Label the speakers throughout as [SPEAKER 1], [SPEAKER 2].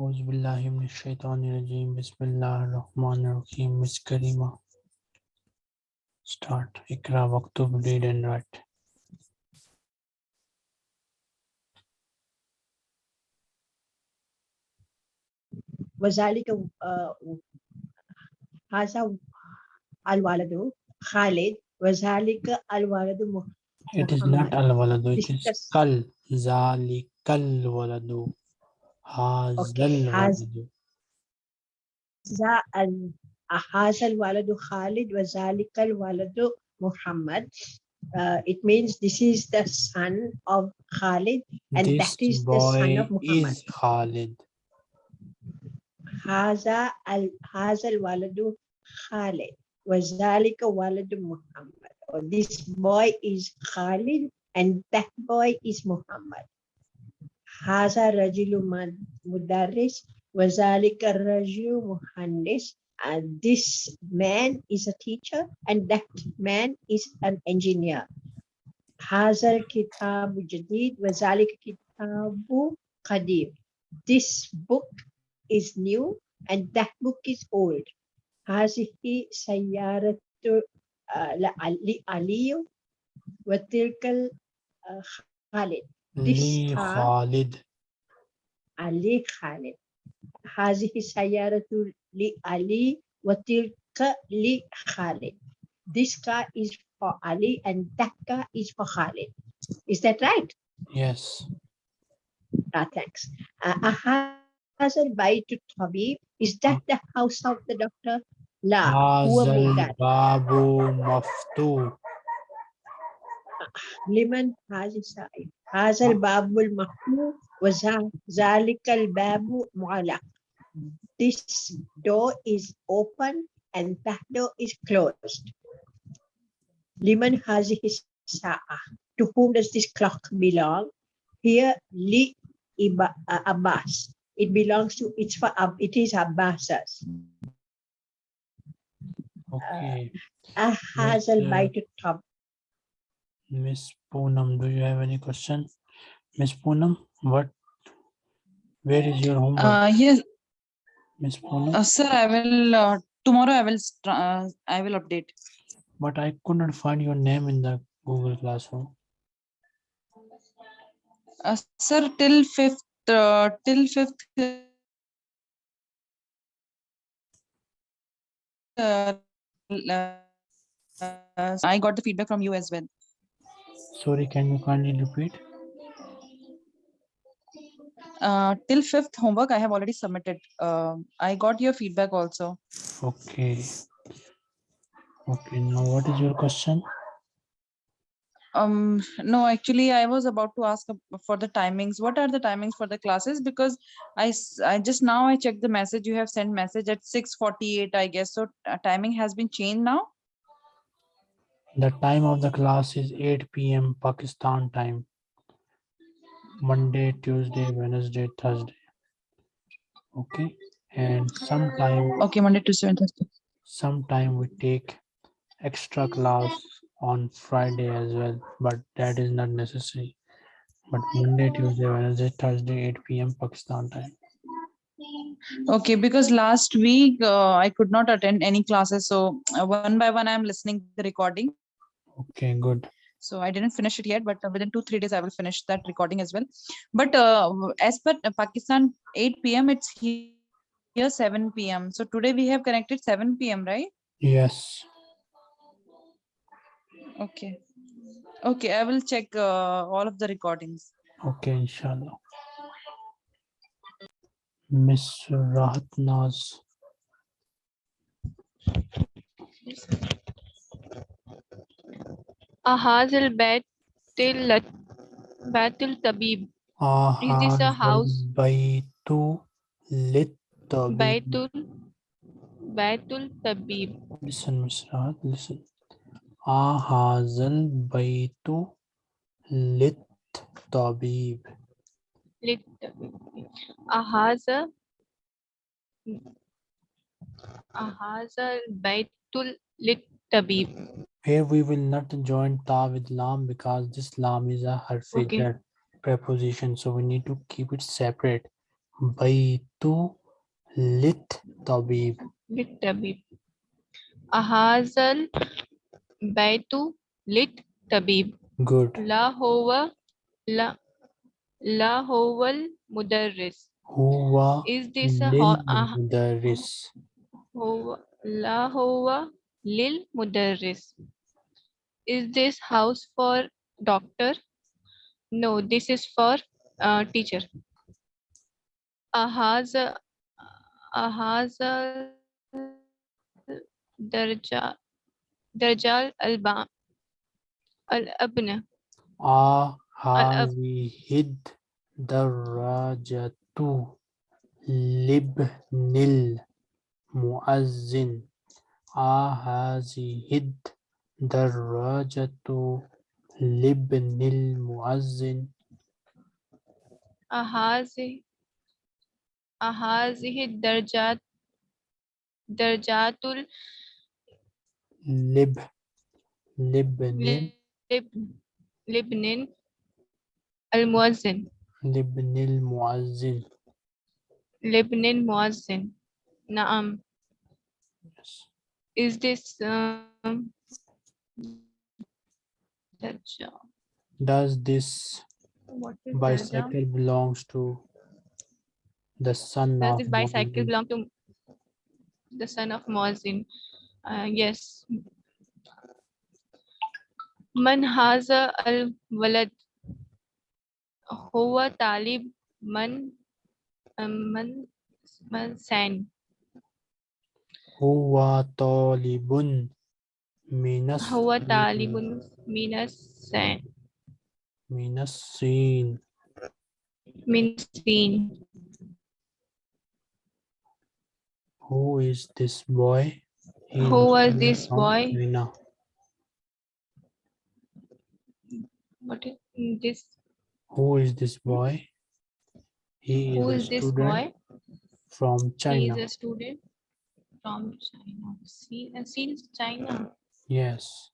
[SPEAKER 1] أعوذ بالله من الشيطان الرجيم بسم الله الرحمن الرحيم Miss Karima start Ikra Waktub read and write
[SPEAKER 2] وذلك آه، هذا الولد خالد وذلك الولد مح-
[SPEAKER 1] It is not
[SPEAKER 2] محمد.
[SPEAKER 1] al waladu it is
[SPEAKER 2] Discuss.
[SPEAKER 1] kal zalikal waladu hazal
[SPEAKER 2] haz-
[SPEAKER 1] waladu
[SPEAKER 2] ذا ال- هذا الولد خالد وذلك الولد محمد Uh, it means this is the son of Khalid and
[SPEAKER 1] This
[SPEAKER 2] that is the son
[SPEAKER 1] boy
[SPEAKER 2] of Muhammad.
[SPEAKER 1] is Khalid
[SPEAKER 2] هذا ال- هذا الولد خالد وذلك ولد محمد or this boy is Khalid and that boy is Muhammad هذا رجل مد- مدرس وذلك الرجل مهندس and this man is a teacher and that man is an engineer هذا الكتاب جديد وذلك كتاب قديم this book is new and that book is old. هذه سيارة آه، لعلي- علي وتلك ال- آه، خالد This
[SPEAKER 1] Li
[SPEAKER 2] car-
[SPEAKER 1] Khalid
[SPEAKER 2] علي خالد هذه سيارة لعلي وتلك لخالد This car is for Ali and that car is for Khalid. Is that right?
[SPEAKER 1] yes
[SPEAKER 2] Ah, thanks. Uh, هذا البيت الطبيب Is that the house of the doctor? لا هو
[SPEAKER 1] هذا
[SPEAKER 2] مولد
[SPEAKER 1] الباب مفتوح
[SPEAKER 2] لمن هذا السائل هذا الباب المفتوح وذلك الباب مغلق This door is open and that door is closed. لمن هذه الساعة? To whom does this clock belong? Here, li Iba- uh, Abbas. It belongs to, it's for, Ab- it is Abbas's.
[SPEAKER 1] okay
[SPEAKER 2] Uh, هذا
[SPEAKER 1] uh,
[SPEAKER 2] البيت الطبيب
[SPEAKER 1] Miss Poonam, do you have any question? Miss Poonam, what? Where is your homework?
[SPEAKER 3] Uh, yes,
[SPEAKER 1] Miss Poonam,
[SPEAKER 3] uh, sir, I will, uh, tomorrow I will, uh, I will update.
[SPEAKER 1] but I could not find your name in the Google Classroom.
[SPEAKER 3] Uh, sir, till fifth, uh, till fifth. Uh, uh, I got the feedback from you as well.
[SPEAKER 1] Sorry, can you kindly repeat?
[SPEAKER 3] Uh, till fifth homework I have already submitted. Uh, I got your feedback also.
[SPEAKER 1] Okay. Okay, now what is your question?
[SPEAKER 3] Um, no, actually, I was about to ask for the timings. What are the timings for the classes? Because i i just now I checked the message. You have sent message at six forty-eight, I guess. So uh, timing has been changed now.
[SPEAKER 1] The time of the class is 8 p.m. Pakistan time. Monday, Tuesday, Wednesday, Thursday. Okay, and sometime
[SPEAKER 3] Okay, Monday, Tuesday, and Thursday.
[SPEAKER 1] sometime we take extra class on Friday as well, but that is not necessary. But Monday, Tuesday, Wednesday, Thursday, 8 p.m. Pakistan time.
[SPEAKER 3] Okay, because last week uh, I could not attend any classes. So uh, one by one, I'm listening the recording.
[SPEAKER 1] Okay, good.
[SPEAKER 3] So I didn't finish it yet, but uh, within two, three days, I will finish that recording as well. But uh, as per uh, Pakistan, 8 p.m., it's here 7 p.m. So today we have connected 7 p.m., right?
[SPEAKER 1] Yes.
[SPEAKER 3] Okay. Okay, I will check uh, all of the recordings.
[SPEAKER 1] Okay, inshallah. Miss Rahat Naz.
[SPEAKER 4] أهذا البيت الت- بيت الطبيب this a house?
[SPEAKER 1] بيت للطبيب.
[SPEAKER 4] بيت ال- بيت الطبيب
[SPEAKER 1] Listen, Miss Rahat, listen. هذا البيت للطبيب.
[SPEAKER 4] للطبيب أهذا أهذا البيت للطبيب
[SPEAKER 1] Here we will not join ta with lam because this lam is a harfi
[SPEAKER 4] okay.
[SPEAKER 1] preposition. So we need to keep it separate. Baitu lit tabib.
[SPEAKER 4] Lit tabib. Ahazal baitu lit tabib.
[SPEAKER 1] Good.
[SPEAKER 4] La hova la la hoval mudarris.
[SPEAKER 1] Huwa
[SPEAKER 4] is this a ah,
[SPEAKER 1] mudarris?
[SPEAKER 4] La hova Lil Mudarris. Is this house for doctor? No, this is for uh, teacher. Ahaz, Ahaz Darja, Darjal Alba,
[SPEAKER 1] Al-Abna. Ahazihid Darajatu Libnil Muazzin. هذه الدراجة لابن المؤذن.
[SPEAKER 4] أهذه أهذه الدرجات درجات
[SPEAKER 1] ال... لب
[SPEAKER 4] لبن لبن لبن المؤذن.
[SPEAKER 1] لبن المؤذن.
[SPEAKER 4] لبن المؤذن. نعم. is this um,
[SPEAKER 1] does this bicycle belongs to the son
[SPEAKER 4] does this bicycle belong to the son of Mohsin? uh, yes. Man haza al walad huwa talib man um, man
[SPEAKER 1] man san Huwa
[SPEAKER 4] talibun
[SPEAKER 1] minas.
[SPEAKER 4] Huwa talibun minas
[SPEAKER 1] sen. Minas
[SPEAKER 4] sin. Minas sin.
[SPEAKER 1] Who is this boy?
[SPEAKER 4] Who was this boy?
[SPEAKER 1] Mina.
[SPEAKER 4] What is this?
[SPEAKER 1] Who is this boy? He is
[SPEAKER 4] Who
[SPEAKER 1] is,
[SPEAKER 4] this boy?
[SPEAKER 1] From China.
[SPEAKER 4] He is a student from China. See, uh, since China.
[SPEAKER 1] Yes.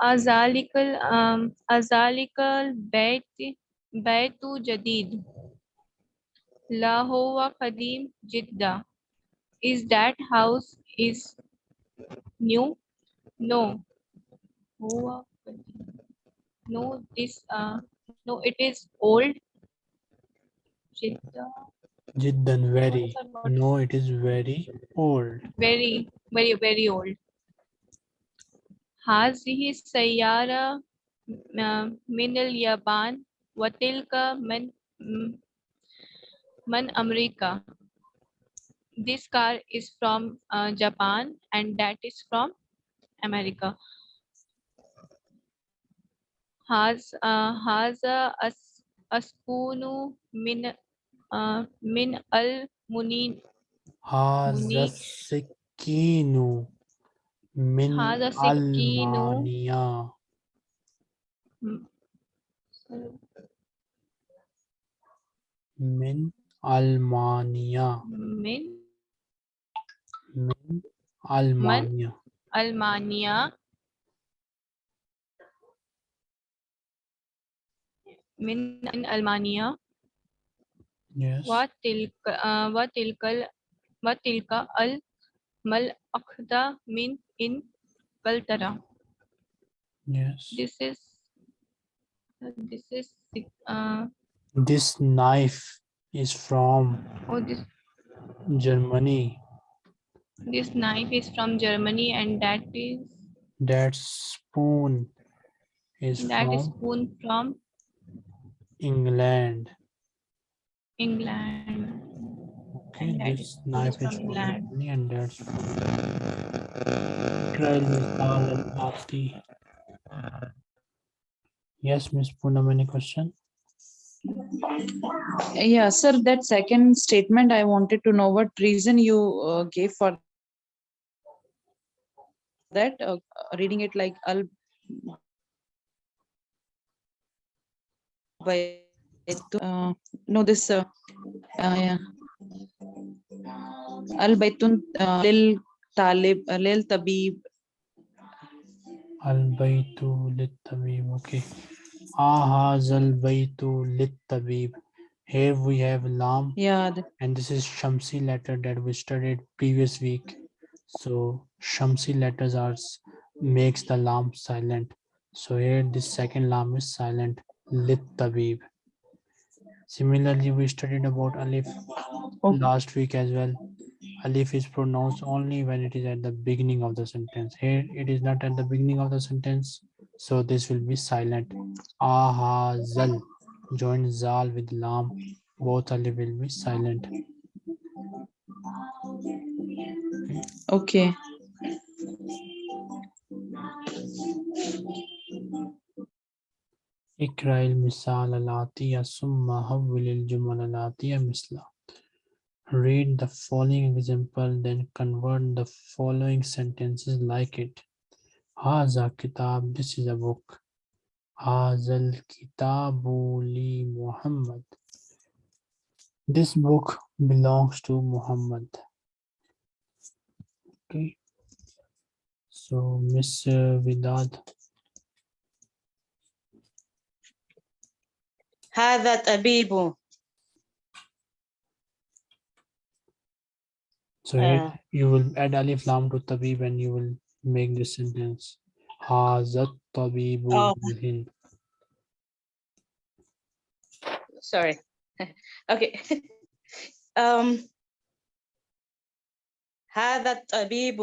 [SPEAKER 4] Azalikal um Azalikal Bait Baitu Jadid. Lahore Qadim jidda. Is that house is new? No. No, this uh no, it is old.
[SPEAKER 1] Jiddan, very. No, it is very old.
[SPEAKER 4] Very, very, very old. Hazihi Sayara Minil Yaban Watilka Man Man America. This car is from uh, Japan and that is from America. Has uh, Haza a Askunu min uh, من المنين
[SPEAKER 1] هذا
[SPEAKER 4] منيك.
[SPEAKER 1] السكين من
[SPEAKER 4] هذا.
[SPEAKER 1] ألمانيا. من ألمانيا.
[SPEAKER 4] من
[SPEAKER 1] من ألمانيا.
[SPEAKER 4] ألمانيا من من ألمانيا
[SPEAKER 1] Yes.
[SPEAKER 4] وتلك آه، وتلك ال- وتلك الملأخذة من إنجلترا
[SPEAKER 1] Yes.
[SPEAKER 4] this is this is uh,
[SPEAKER 1] This knife is from
[SPEAKER 4] oh this
[SPEAKER 1] Germany.
[SPEAKER 4] this knife is from Germany and that is
[SPEAKER 1] That spoon is
[SPEAKER 4] that is
[SPEAKER 1] from
[SPEAKER 4] spoon from
[SPEAKER 1] England.
[SPEAKER 4] England
[SPEAKER 1] Okay,
[SPEAKER 4] And
[SPEAKER 1] this knife is from
[SPEAKER 4] England.
[SPEAKER 1] And that's from Israel Misal al-Ati. Yes, Miss Poonam, any question?
[SPEAKER 3] Yeah, sir, that second statement, I wanted to know what reason you uh, gave for that, uh, reading it like al by uh, no this uh, uh, yeah. al baitun uh, lil talib uh, lil tabib
[SPEAKER 1] Al-Baytu lit-Tabib, okay. Ahazal Baitu Lit Tabib. Here we have Lam
[SPEAKER 3] Yeah,
[SPEAKER 1] and this is Shamsi letter that we studied previous week. So Shamsi letters are makes the lam silent. So here this second lam is silent. Lit tabib. Similarly, we studied about alif
[SPEAKER 3] Okay.
[SPEAKER 1] last week as well. Alif is pronounced only when it is at the beginning of the sentence. Here it is not at the beginning of the sentence. So this will be silent. Aha zal. Join zal with lam. Both alif will be silent.
[SPEAKER 3] okay.
[SPEAKER 1] اقرأ المثال الآتية ثم حول الجمل الآتية مثله. Read the following example, then convert the following sentences like it. هذا كتاب, this is a book. هذا الكتاب لمحمد. This book belongs to Muhammad. Okay. So, Miss uh, Vidad,
[SPEAKER 5] هذا طبيب
[SPEAKER 1] So here
[SPEAKER 5] Uh,
[SPEAKER 1] you will add alif lam to tabib and you will make this sentence. Hazat tabibu
[SPEAKER 5] Oh.
[SPEAKER 1] bil Hind.
[SPEAKER 5] sorry okay um هذا الطبيب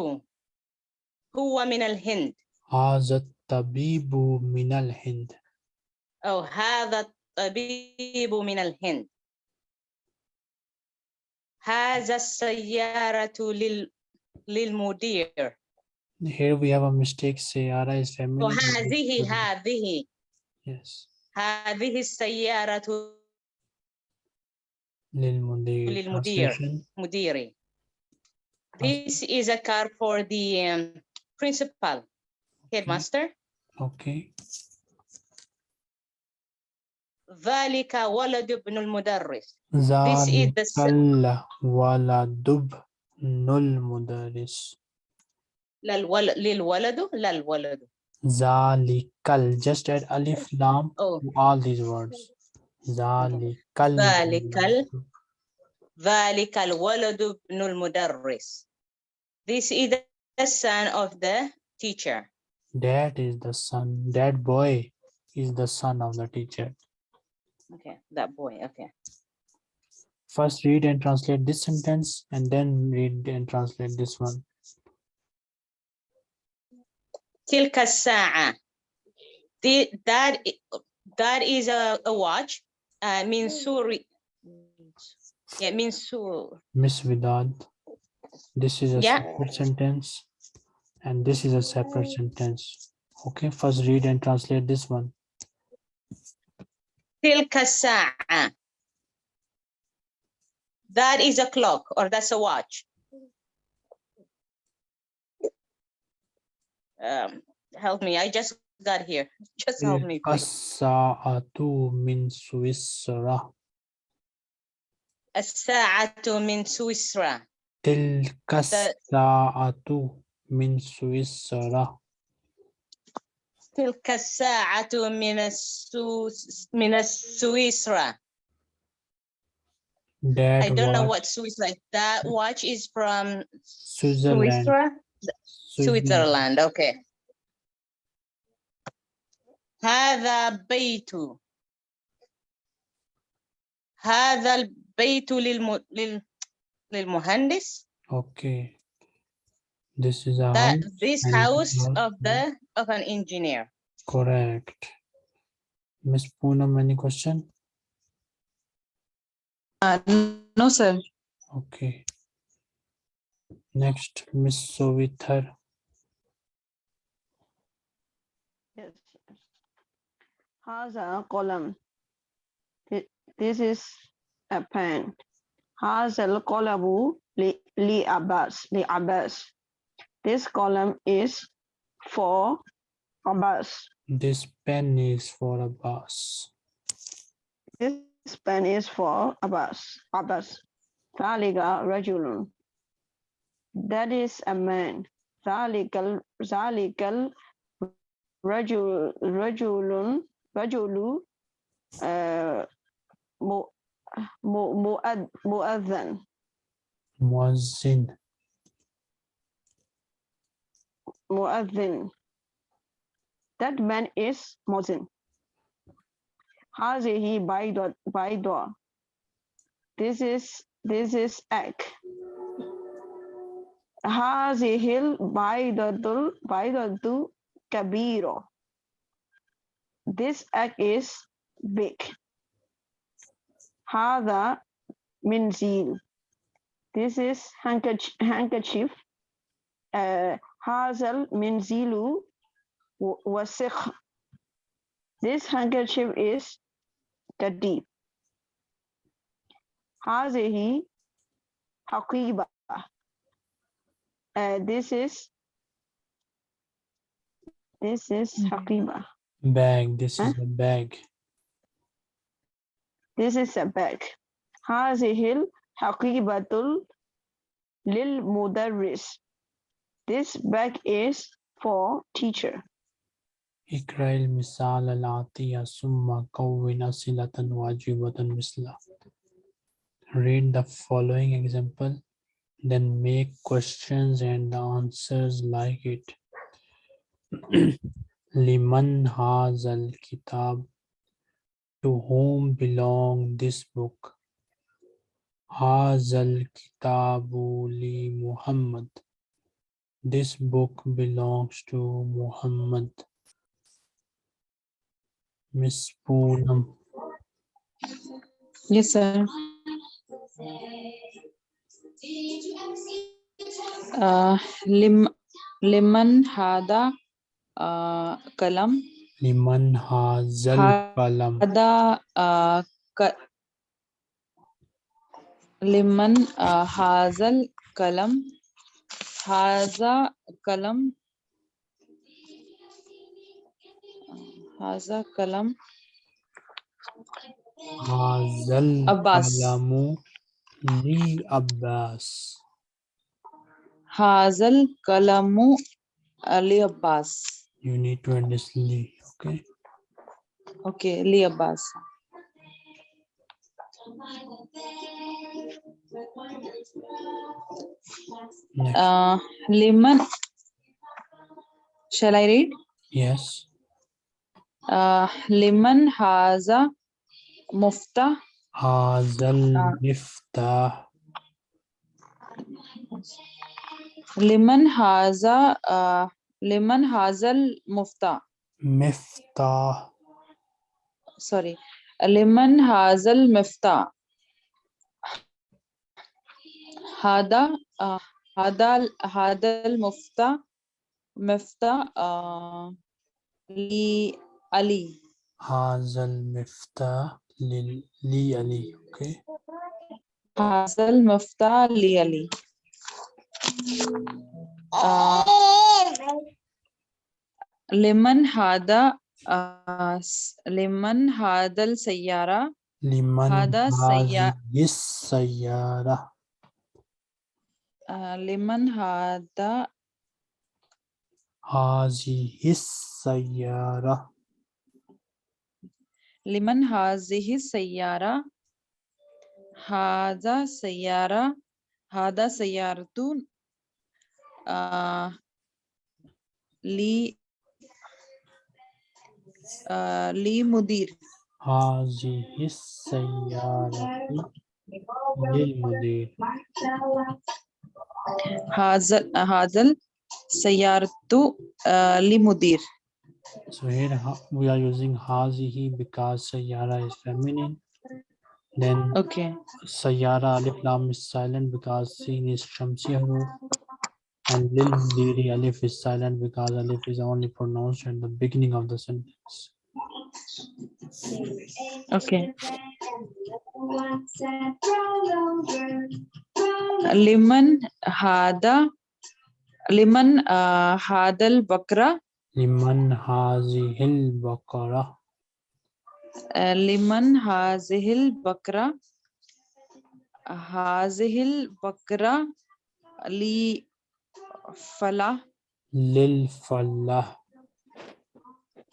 [SPEAKER 5] هو من الهند
[SPEAKER 1] Hazat tabibu min al Hind.
[SPEAKER 5] أو هذا الطبيب من الهند هذا السيارة لل... للمدير
[SPEAKER 1] Here we have a mistake. Sayara is feminine. and this
[SPEAKER 5] وهذه
[SPEAKER 1] is-
[SPEAKER 5] هذه
[SPEAKER 1] Yes.
[SPEAKER 5] هذه السيارة
[SPEAKER 1] Lil
[SPEAKER 5] للمدير.
[SPEAKER 1] Translation.
[SPEAKER 5] مديري This is a car for the um, principal headmaster
[SPEAKER 1] Okay.
[SPEAKER 5] ذلك ولد ابن المدرس This is the s-
[SPEAKER 1] Zalikal waladub nul mudaris.
[SPEAKER 5] للولد للولد للولد
[SPEAKER 1] Zalikal. Just add alif lam
[SPEAKER 5] oh
[SPEAKER 1] to all these words. Zalikal.
[SPEAKER 5] Zalikal.
[SPEAKER 1] waladub.
[SPEAKER 5] ذلك الولد ابن المدرس This is the- the son of the teacher
[SPEAKER 1] That is the son. That boy is the son of the teacher.
[SPEAKER 5] okay that boy okay
[SPEAKER 1] First read and translate this sentence and then read and translate this one.
[SPEAKER 5] تلك الساعة The- that i- that is a, a watch uh, من سوري yeah من سور
[SPEAKER 1] Miss Vidad. This is a
[SPEAKER 5] Yeah.
[SPEAKER 1] separate sentence and this is a separate sentence. Okay, first read and translate this one.
[SPEAKER 5] تلك الساعة That is a clock or that's a watch. Um, help me, I just got here. Just help me,
[SPEAKER 1] تلك
[SPEAKER 5] please.
[SPEAKER 1] الساعة من سويسرا.
[SPEAKER 5] الساعة من سويسرا.
[SPEAKER 1] تلك الساعة من سويسرا.
[SPEAKER 5] تلك الساعة من السوس من السويسرا.
[SPEAKER 1] That
[SPEAKER 5] I don't know
[SPEAKER 1] watch-
[SPEAKER 5] what Swiss like. That watch is from
[SPEAKER 1] Switzerland.
[SPEAKER 5] Switzerland. Switzerland, okay. هذا بيت هذا البيت للم... لل... للمهندس
[SPEAKER 1] Okay. This is a
[SPEAKER 5] that,
[SPEAKER 1] house
[SPEAKER 5] this house of the of an engineer.
[SPEAKER 1] Correct. Miss Poonam, any question?
[SPEAKER 3] Uh, no, sir.
[SPEAKER 1] Okay. Next, Miss Sovitar.
[SPEAKER 6] Yes. Has a column. This is a pen. Has a column li Abbas. Li Abbas. This column is for Abbas.
[SPEAKER 1] This pen is for a bus.
[SPEAKER 6] This pen is for Abbas. A bus. ذلك rajulun. That is a man. ذلك ذلك رجل رجل رجل مؤذن مؤذن muadhin. That man is muadhin. Hazihi baydwa. This is this is egg. Hazihil baydatul baydatu kabiro. This egg is big. Hada minzil. This is handkerchief. handkerchief. Uh, هذا المنزل و- وسخ this handkerchief is كديب هذه حقيبة uh, this is this is
[SPEAKER 3] Mhm.
[SPEAKER 6] حقيبة
[SPEAKER 1] Bag. This
[SPEAKER 6] Huh?
[SPEAKER 1] is a bag.
[SPEAKER 6] this is a bag هذه الحقيبة للمدرس this bag is for teacher
[SPEAKER 1] اقرأ المثال الآتي ثم كون أسئلة واجبة مثله. Read the following example, then make questions and answers like it. لمن هذا الكتاب? To whom belong this book? هذا الكتاب لمحمد. This book belongs to Muhammad. Miss Poonam.
[SPEAKER 3] Yes, sir. Uh, lim, liman hada uh, kalam
[SPEAKER 1] Liman hazal
[SPEAKER 3] Ha-
[SPEAKER 1] kalam.
[SPEAKER 3] hada uh, ka, liman uh, hazal kalam haza kalam haza kalam
[SPEAKER 1] Hazal
[SPEAKER 3] Abbas.
[SPEAKER 1] kalamu li Abbas.
[SPEAKER 3] hazal kalamu ali abbas
[SPEAKER 1] You need to understand li, okay?
[SPEAKER 3] okay li abbas. Uh, liman shall i read
[SPEAKER 1] yes.
[SPEAKER 3] uh, liman haza mufta
[SPEAKER 1] Hazal
[SPEAKER 3] Ah.
[SPEAKER 1] miftah.
[SPEAKER 3] liman haza uh, liman hazal mufta
[SPEAKER 1] Miftah.
[SPEAKER 3] sorry liman hazal mifta hada uh, hada hada mufta mifta uh, li ali
[SPEAKER 1] Hazal miftah lil li Ali. Okay.
[SPEAKER 3] hazal mufta li ali uh, liman hada uh, liman hada
[SPEAKER 1] hazihis sayyara
[SPEAKER 3] liman
[SPEAKER 1] hazihi sayyara
[SPEAKER 3] hada sayyara hada sayyaratun uh, li uh, li mudir
[SPEAKER 1] hazihi sayyaratu lil mudir
[SPEAKER 3] hazal hazal sayyaratu uh, li mudir
[SPEAKER 1] So here we are using hazihi because sayyara is feminine. Then
[SPEAKER 3] okay
[SPEAKER 1] sayyara alif lam is silent because sin is shamsi huruf. And lil mudiri alif is silent because alif is only pronounced at the beginning of the sentence.
[SPEAKER 3] okay liman hada liman uh, hadal bakra
[SPEAKER 1] Liman hazihil baqara.
[SPEAKER 3] uh, liman hazihil bakra hazihil bakra li fala
[SPEAKER 1] Lil falah.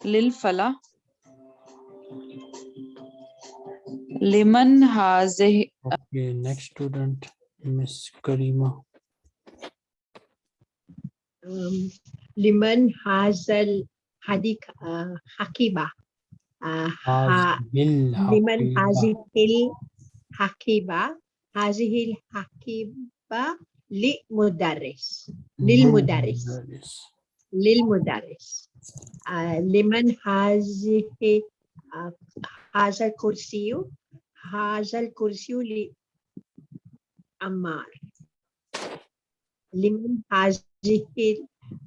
[SPEAKER 3] lil fala Liman hazihi
[SPEAKER 1] Okay, next student, Miss Karima.
[SPEAKER 2] um, liman hazal hadik uh, hakiba uh, ha,
[SPEAKER 1] Hazil
[SPEAKER 2] liman hazihil hakiba hazihil hakiba li mudarris. Lil Mudarris. lil mudarris. Uh, liman hazihi uh, hazal kursiyu. Hazal kursiyu li Ammar. Liman hazihi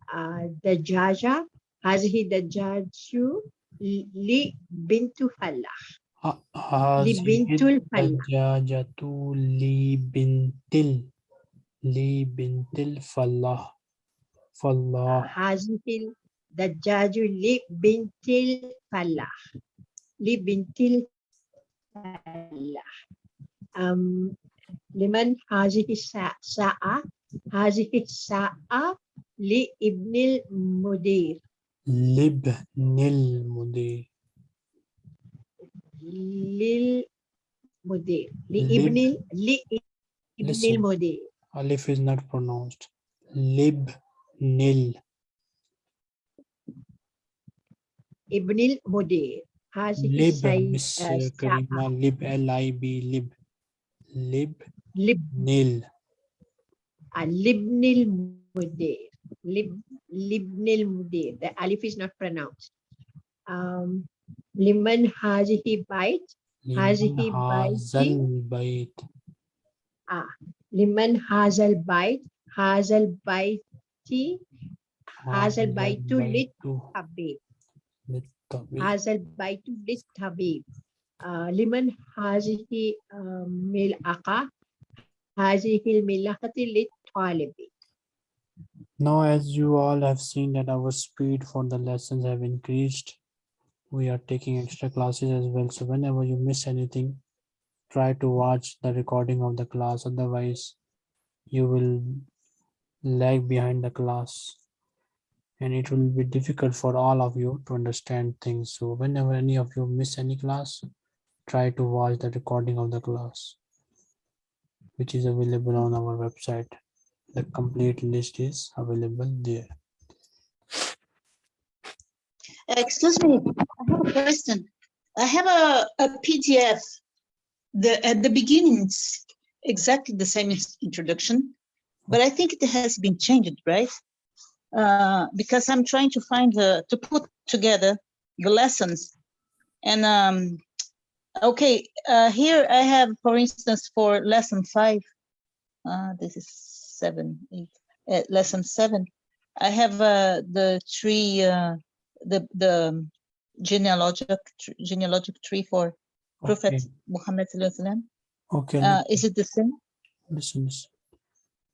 [SPEAKER 2] ah, dajaja, the jaju li bintu
[SPEAKER 1] falah. Li
[SPEAKER 2] bintul falah.
[SPEAKER 1] Dajajatu li bintil. Li bintil falah. Falah.
[SPEAKER 2] hashih the jaju li bintil falah. Li bintil falah. Um, لمن هذه الساعة ساعة؟ هذه الساعة لابن المدير
[SPEAKER 1] Libnil mudir.
[SPEAKER 2] للمدير لابن ال- لابن
[SPEAKER 1] Listen.
[SPEAKER 2] المدير
[SPEAKER 1] Alif is not pronounced. Libnil.
[SPEAKER 2] ابن المدير هذه
[SPEAKER 1] Lib,
[SPEAKER 2] السي-
[SPEAKER 1] Miss
[SPEAKER 2] آه،
[SPEAKER 1] uh,
[SPEAKER 2] الساعة
[SPEAKER 1] Karima. Lib, L-I-B, lib.
[SPEAKER 2] لب
[SPEAKER 1] Libnil.
[SPEAKER 2] لابن المدير لب لابن المدير the alif is not pronounced um, لمن هذه بيت هذه
[SPEAKER 1] Liman
[SPEAKER 2] بيتي.
[SPEAKER 1] hazal bayt.
[SPEAKER 2] لمن هذا البيت هذا البيت هذا البيت للطبيب
[SPEAKER 1] للطبيب.
[SPEAKER 2] هذا البيت للطبيب آه، لمن هذه آه، ملعقة هذه الملعقة للطالب
[SPEAKER 1] Now, as you all have seen that our speed for the lessons have increased, we are taking extra classes as well. So whenever you miss anything, try to watch the recording of the class. Otherwise, you will lag behind the class and it will be difficult for all of you to understand things. So whenever any of you miss any class, try to watch the recording of the class, which is available on our website. The complete list is available there.
[SPEAKER 7] Excuse me, I have a question. I have a, a PDF. The, at the beginning, it's exactly the same introduction, but I think it has been changed, right? Uh, because I'm trying to find the, to put together the lessons. And, um, okay, uh, here I have, for instance, for lesson five, uh, this is seven, eight, uh, lesson seven. I have, uh, the three, uh, the the genealogic genealogic tree for Prophet
[SPEAKER 1] Okay,
[SPEAKER 7] Muhammad sallallahu alaihi wasallam.
[SPEAKER 1] okay.
[SPEAKER 7] Uh, is it the same?
[SPEAKER 1] listen.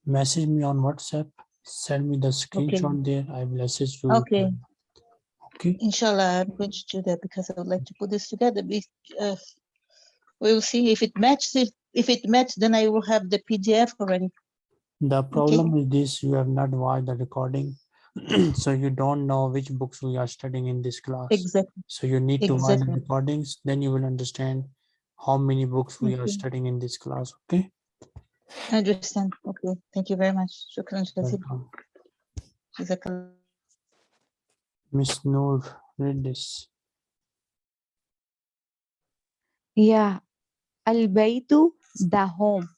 [SPEAKER 1] Message me on WhatsApp. Send me the screenshot there. I will assist you.
[SPEAKER 7] Okay.
[SPEAKER 1] Okay,
[SPEAKER 7] Inshallah, I'm going to do that because I would like to put this together. We, uh, we will see if it matches. If, if it matches, then I will have the PDF already.
[SPEAKER 1] the problem is this, you have not watched the recording. So you don't know which books we are studying in this class.
[SPEAKER 7] Exactly.
[SPEAKER 1] So you need to watch the recordings, then you will understand how many books we are studying in this class, okay?
[SPEAKER 7] I understand. Okay. Thank you very much. Shukran Jazakallah.
[SPEAKER 1] Miss Noor, read this.
[SPEAKER 8] Yeah. Al-baytu, the home.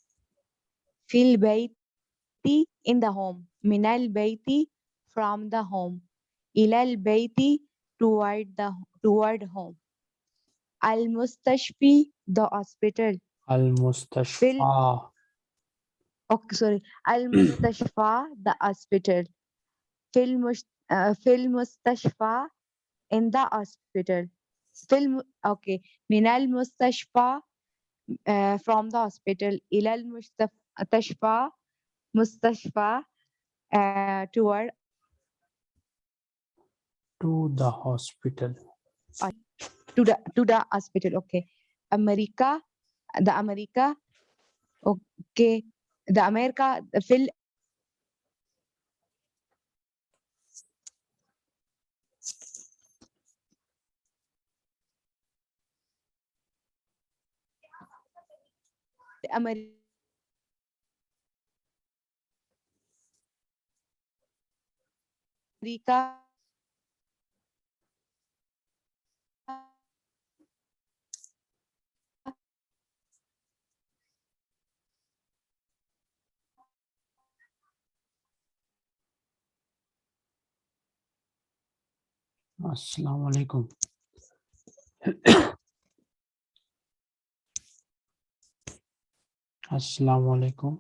[SPEAKER 8] Fil bayti, in the home. Min al-bayti, from the home. Ila al-bayti, toward the toward home. Al-mustashfi, the hospital.
[SPEAKER 1] Al-Mustashfa.
[SPEAKER 8] Okay, sorry. Al-mustashfa, the hospital. Fil uh, fil in the hospital. Fil, mu- okay. Min al-mustashfa, uh, from the hospital. Ila al-mustashfa, mustashfa, uh, toward
[SPEAKER 1] To the hospital.
[SPEAKER 8] to the to the hospital. Okay. America, the America. Okay. The America, fil America America
[SPEAKER 1] Assalamu alaikum. আসসালামু আলাইকুম